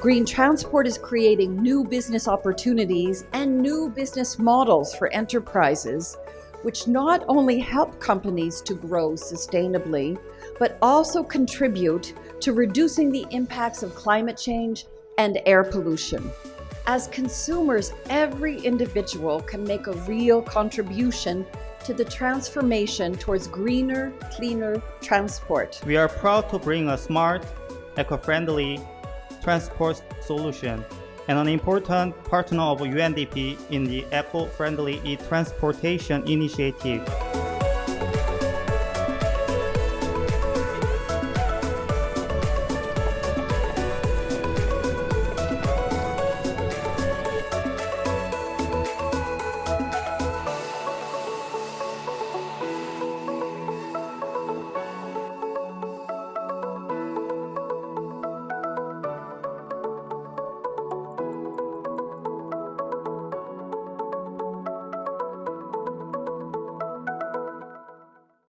Green transport is creating new business opportunities and new business models for enterprises, which not only help companies to grow sustainably, but also contribute to reducing the impacts of climate change and air pollution. As consumers, every individual can make a real contribution to the transformation towards greener, cleaner transport. We are proud to bring a smart, eco-friendly transport solution and an important partner of UNDP in the eco-friendly e-transportation initiative.